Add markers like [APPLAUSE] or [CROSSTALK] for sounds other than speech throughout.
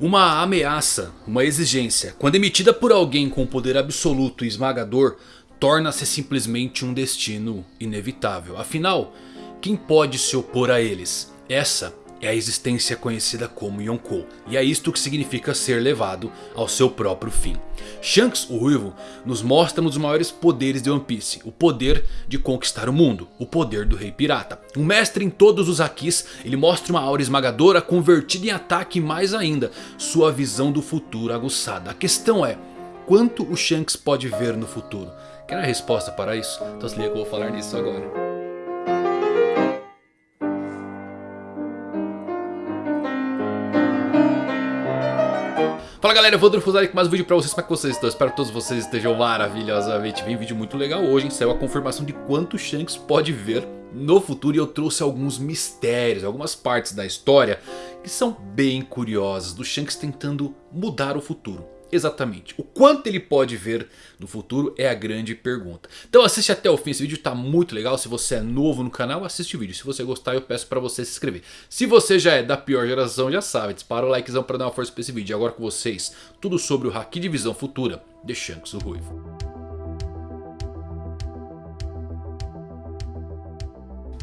Uma ameaça, uma exigência, quando emitida por alguém com poder absoluto e esmagador, torna-se simplesmente um destino inevitável. Afinal, quem pode se opor a eles? Essa é a existência conhecida como Yonkou. E é isto que significa ser levado ao seu próprio fim. Shanks, o Ruivo, nos mostra um dos maiores poderes de One Piece. O poder de conquistar o mundo. O poder do Rei Pirata. Um mestre em todos os Hakis, ele mostra uma aura esmagadora convertida em ataque e mais ainda, sua visão do futuro aguçada. A questão é, quanto o Shanks pode ver no futuro? Quer a resposta para isso? Então se liga que eu vou falar nisso agora. Fala galera, eu vou Fusari com mais um vídeo pra vocês, como é que vocês estão? Espero que todos vocês estejam maravilhosamente bem, vídeo muito legal hoje, hein? Saiu a confirmação de quanto Shanks pode ver no futuro e eu trouxe alguns mistérios, algumas partes da história que são bem curiosas, do Shanks tentando mudar o futuro. Exatamente. O quanto ele pode ver no futuro é a grande pergunta. Então assiste até o fim. Esse vídeo está muito legal. Se você é novo no canal, assiste o vídeo. Se você gostar, eu peço para você se inscrever. Se você já é da pior geração, já sabe. Dispara o likezão para dar uma força para esse vídeo. E agora com vocês, tudo sobre o Haki de Visão Futura de Shanks o Ruivo.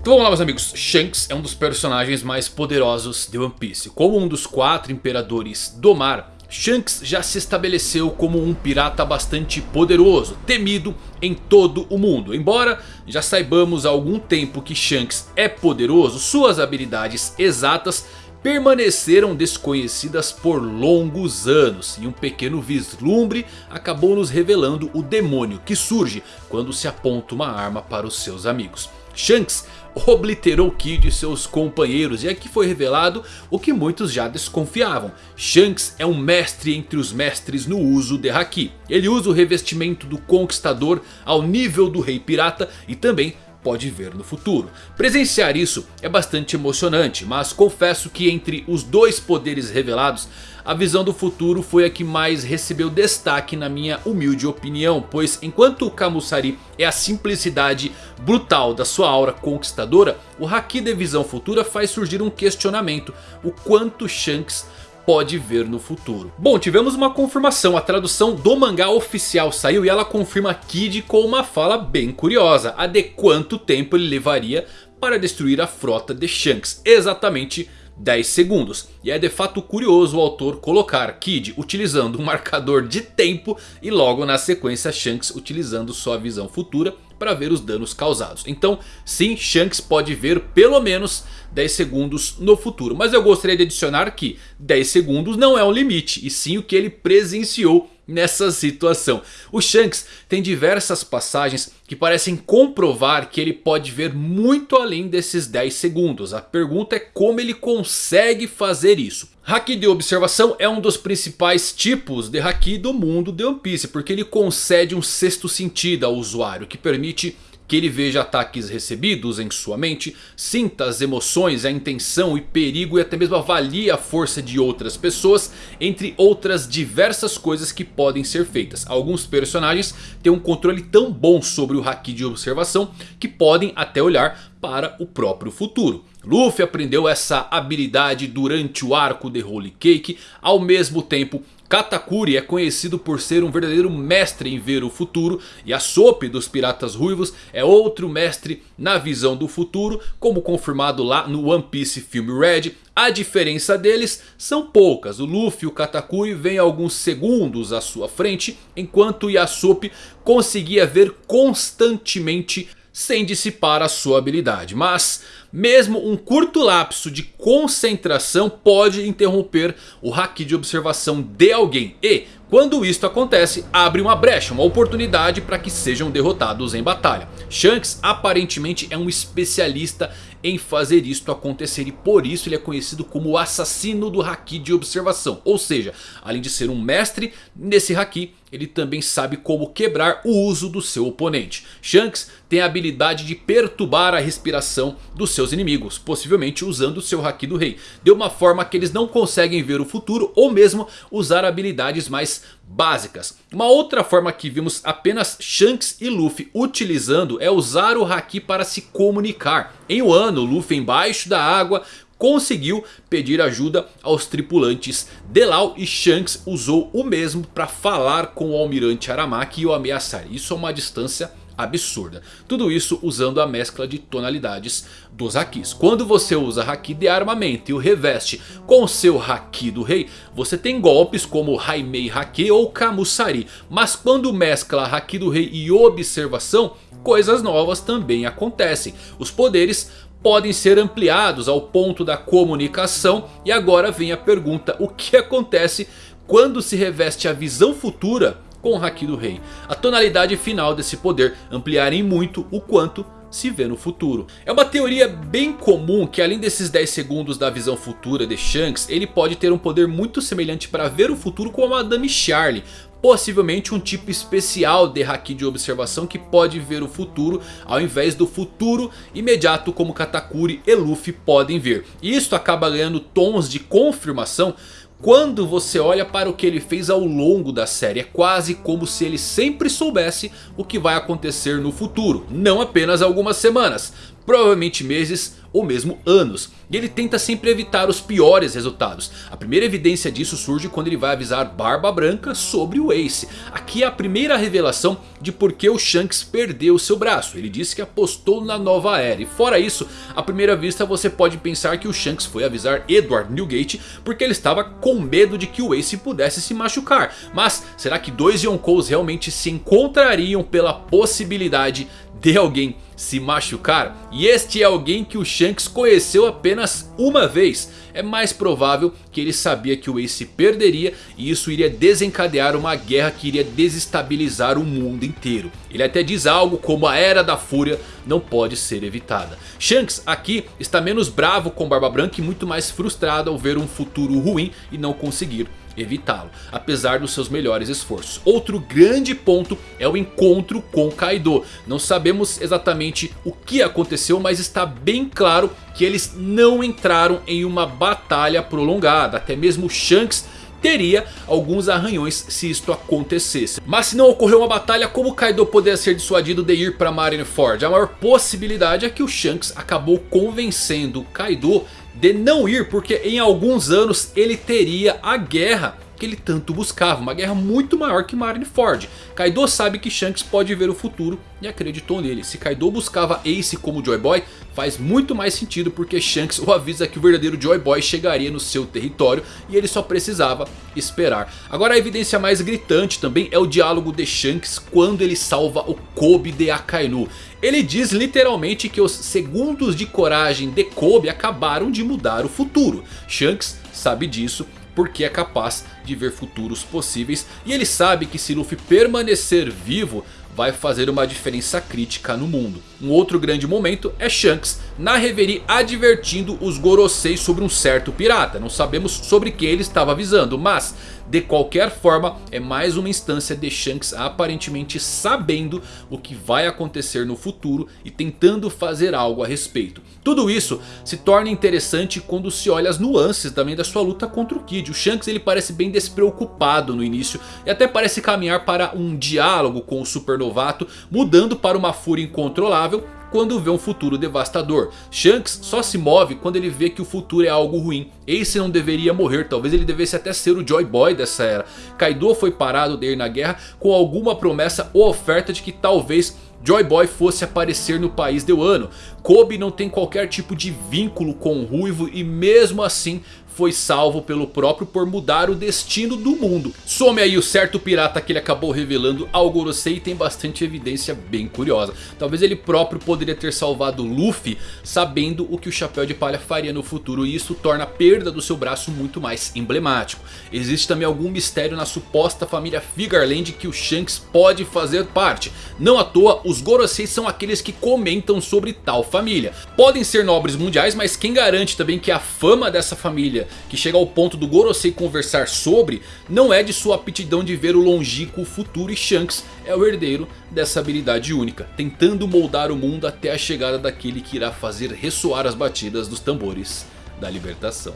Então vamos lá meus amigos, Shanks é um dos personagens mais poderosos de One Piece. Como um dos quatro imperadores do mar, Shanks já se estabeleceu como um pirata bastante poderoso, temido em todo o mundo. Embora já saibamos há algum tempo que Shanks é poderoso, suas habilidades exatas permaneceram desconhecidas por longos anos. E um pequeno vislumbre acabou nos revelando o demônio que surge quando se aponta uma arma para os seus amigos. Shanks obliterou Kid e seus companheiros. E aqui foi revelado o que muitos já desconfiavam. Shanks é um mestre entre os mestres no uso de Haki. Ele usa o revestimento do conquistador ao nível do rei pirata e também pode ver no futuro. Presenciar isso é bastante emocionante, mas confesso que entre os dois poderes revelados, a visão do futuro foi a que mais recebeu destaque na minha humilde opinião. Pois enquanto o Kamusari é a simplicidade brutal da sua aura conquistadora, o Haki de visão futura faz surgir um questionamento. O quanto Shanks pode ver no futuro. Bom, tivemos uma confirmação, a tradução do mangá oficial saiu e ela confirma Kid com uma fala bem curiosa. A de quanto tempo ele levaria para destruir a frota de Shanks, exatamente 10 segundos. E é de fato curioso o autor colocar Kid utilizando um [LAUGHS] marcador de tempo e logo na sequência Shanks utilizando sua visão futura para ver os danos causados. Então sim, Shanks pode ver pelo menos 10 segundos no futuro. Mas eu gostaria de adicionar que 10 segundos não é um limite e sim o que ele presenciou nessa situação. O Shanks tem diversas passagens que parecem comprovar que ele pode ver muito além desses 10 segundos. A pergunta é como ele consegue fazer isso. Haki de observação é um dos principais tipos de Haki do mundo de One Piece. Porque ele concede um sexto sentido ao usuário que permite que ele veja ataques recebidos em sua mente, sinta as emoções, a intenção e perigo e até mesmo avalie a força de outras pessoas, entre outras diversas coisas que podem ser feitas. Alguns personagens têm um controle tão bom sobre o Haki de observação que podem até olhar para o próprio futuro. Luffy aprendeu essa habilidade durante o arco de Holy Cake, ao mesmo tempo Katakuri é conhecido por ser um verdadeiro mestre em ver o futuro. E a Soap dos Piratas Ruivos é outro mestre na visão do futuro. Como confirmado lá no One Piece Film Red. A diferença deles são poucas. O Luffy e o Katakuri vêm alguns segundos à sua frente. Enquanto Yasop conseguia ver constantemente sem dissipar a sua habilidade. Mas mesmo um curto lapso de concentração pode interromper o haki de observação de alguém. E quando isto acontece, abre uma brecha, uma oportunidade para que sejam derrotados em batalha. Shanks aparentemente é um especialista em fazer isto acontecer e por isso ele é conhecido como o assassino do Haki de observação. Ou seja, além de ser um mestre nesse Haki, ele também sabe como quebrar o uso do seu oponente. Shanks tem a habilidade de perturbar a respiração dos seus inimigos, possivelmente usando o seu Haki do Rei. De uma forma que eles não conseguem ver o futuro ou mesmo usar habilidades mais básicas. Uma outra forma que vimos apenas Shanks e Luffy utilizando é usar o Haki para se comunicar. Em um ano, Luffy embaixo da água conseguiu pedir ajuda aos tripulantes de Lau e Shanks usou o mesmo para falar com o almirante Aramaki e o ameaçar. Isso a uma distância absurda. Tudo isso usando a mescla de tonalidades dos Hakis. Quando você usa Haki de armamento e o reveste com seu Haki do rei, você tem golpes como Haimei Haki ou Kamusari. Mas quando mescla Haki do rei e observação, coisas novas também acontecem. Os poderes podem ser ampliados ao ponto da comunicação. E agora vem a pergunta, o que acontece quando se reveste a visão futura com o Haki do Rei. A tonalidade final desse poder ampliar em muito o quanto se vê no futuro. É uma teoria bem comum que além desses 10 segundos da visão futura de Shanks, ele pode ter um poder muito semelhante para ver o futuro como a Madame Charlie. Possivelmente um tipo especial de Haki de observação que pode ver o futuro ao invés do futuro imediato como Katakuri e Luffy podem ver. E isso acaba ganhando tons de confirmação quando você olha para o que ele fez ao longo da série, é quase como se ele sempre soubesse o que vai acontecer no futuro. Não apenas algumas semanas, provavelmente meses ou mesmo anos. E ele tenta sempre evitar os piores resultados. A primeira evidência disso surge quando ele vai avisar Barba Branca sobre o Ace. Aqui é a primeira revelação de por que o Shanks perdeu seu braço. Ele disse que apostou na nova era. E fora isso, à primeira vista você pode pensar que o Shanks foi avisar Edward Newgate porque ele estava com medo de que o Ace pudesse se machucar. Mas será que dois Yonkous realmente se encontrariam pela possibilidade de alguém se machucar? E este é alguém que o Shanks conheceu apenas uma vez. É mais provável que ele sabia que o Ace perderia e isso iria desencadear uma guerra que iria desestabilizar o mundo inteiro. Ele até diz algo como a Era da Fúria não pode ser evitada. Shanks aqui está menos bravo com Barba Branca e muito mais frustrado ao ver um futuro ruim e não conseguir evitá-lo, apesar dos seus melhores esforços. Outro grande ponto é o encontro com Kaido. Não sabemos exatamente o que aconteceu, mas está bem claro que eles não entraram em uma batalha prolongada. Até mesmo Shanks teria alguns arranhões se isto acontecesse. Mas se não ocorreu uma batalha, como Kaido poderia ser dissuadido de ir para Marineford? A maior possibilidade é que o Shanks acabou convencendo Kaido de não ir porque em alguns anos ele teria a guerra que ele tanto buscava. Uma guerra muito maior que Marineford. Kaido sabe que Shanks pode ver o futuro e acreditou nele. Se Kaido buscava Ace como Joy Boy, faz muito mais sentido porque Shanks o avisa que o verdadeiro Joy Boy chegaria no seu território e ele só precisava esperar. Agora a evidência mais gritante também é o diálogo de Shanks quando ele salva o Kobe de Akainu. Ele diz literalmente que os segundos de coragem de Kobe acabaram de mudar o futuro. Shanks sabe disso porque é capaz de ver futuros possíveis. E ele sabe que se Luffy permanecer vivo vai fazer uma diferença crítica no mundo. Um outro grande momento é Shanks na Reverie advertindo os Gorosei sobre um certo pirata. Não sabemos sobre quem ele estava avisando, mas de qualquer forma, é mais uma instância de Shanks aparentemente sabendo o que vai acontecer no futuro e tentando fazer algo a respeito. Tudo isso se torna interessante quando se olha as nuances também da sua luta contra o Kid. O Shanks ele parece bem despreocupado no início e até parece caminhar para um diálogo com o supernovato, mudando para uma fúria incontrolável quando vê um futuro devastador. Shanks só se move quando ele vê que o futuro é algo ruim. Ace não deveria morrer, talvez ele devesse até ser o Joy Boy dessa era. Kaido foi parado de ir na guerra com alguma promessa ou oferta de que talvez Joy Boy fosse aparecer no país de Wano. Kobe não tem qualquer tipo de vínculo com o Ruivo e mesmo assim foi salvo pelo próprio por mudar o destino do mundo. Some aí o certo pirata que ele acabou revelando ao Gorosei e tem bastante evidência bem curiosa. Talvez ele próprio poderia ter salvado Luffy sabendo o que o Chapéu de Palha faria no futuro. E isso torna a perda do seu braço muito mais emblemático. Existe também algum mistério na suposta família Figarland que o Shanks pode fazer parte. Não à toa os Gorosei são aqueles que comentam sobre tal família. Podem ser nobres mundiais mas quem garante também que a fama dessa família que chega ao ponto do Gorosei conversar sobre, não é de sua aptidão de ver o longínquo futuro e Shanks é o herdeiro dessa habilidade única, tentando moldar o mundo até a chegada daquele que irá fazer ressoar as batidas dos tambores da libertação.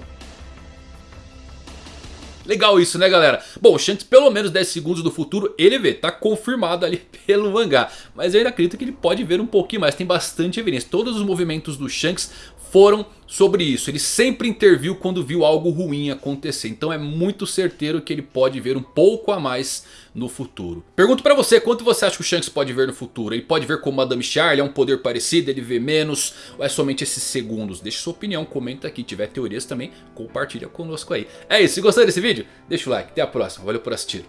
Legal isso, né galera? Bom, o Shanks pelo menos 10 segundos do futuro ele vê, tá confirmado ali [LAUGHS] pelo mangá. Mas eu ainda acredito que ele pode ver um pouquinho mais, tem bastante evidência. Todos os movimentos do Shanks foram sobre isso. Ele sempre interviu quando viu algo ruim acontecer. Então é muito certeiro que ele pode ver um pouco a mais no futuro. Pergunto pra você, quanto você acha que o Shanks pode ver no futuro? Ele pode ver como Madame Charlie, é um poder parecido, ele vê menos? Ou é somente esses segundos? Deixe sua opinião, comenta aqui. Se tiver teorias também, compartilha conosco aí. É isso, se gostou desse vídeo, deixa o like. Até a próxima, valeu por assistir.